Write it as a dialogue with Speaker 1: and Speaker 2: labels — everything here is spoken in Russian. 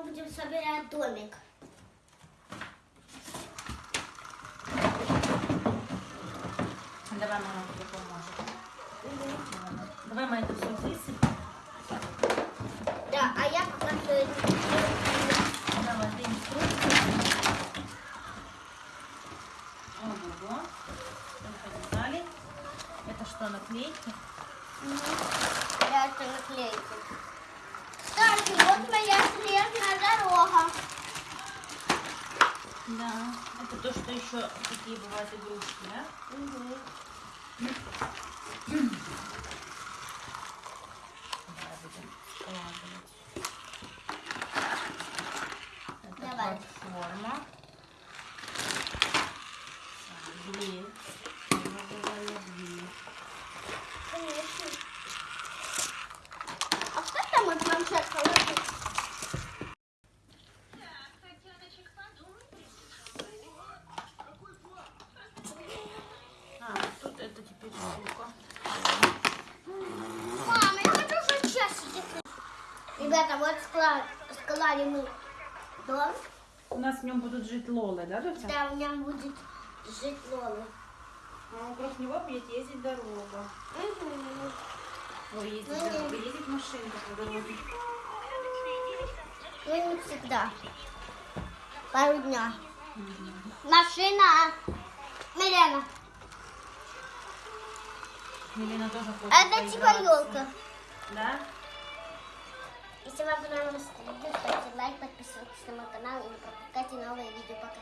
Speaker 1: мы будем собирать домик.
Speaker 2: Давай мама тебе поможет. Давай мы это все высыпем.
Speaker 1: Да, а я пока что это.
Speaker 2: Давай, ты инструкцию. Ого-го. Это что, наклейки?
Speaker 1: Я это наклейки. Кстати, вот моя снежная дорога.
Speaker 2: Да. Это то, что еще такие бывают игрушки, да?
Speaker 1: Мгм.
Speaker 2: Давай будем складывать. Это
Speaker 1: Давай.
Speaker 2: платформа. Дверь.
Speaker 1: Конечно. А что там вот планшет положить?
Speaker 2: А, тут это теперь штука.
Speaker 1: Мама, я хочу хоть часики. Ребята, вот склали мы дом.
Speaker 2: У нас в нем будут жить лолы, да, Люся?
Speaker 1: Там у меня будет жить Лола.
Speaker 2: А вокруг него будет ездить дорога.
Speaker 1: Мгм.
Speaker 2: Ой, ездить
Speaker 1: Ну,
Speaker 2: дорога, ездить машинка по дороге.
Speaker 1: Ну, не всегда. Пару дня. Машина. Милена.
Speaker 2: Милена тоже хочет
Speaker 1: Это типа елка.
Speaker 2: Да?
Speaker 1: Если вам понравилось это видео, ставьте лайк, подписывайтесь на мой канал и не пропускайте новые видео. Пока-пока.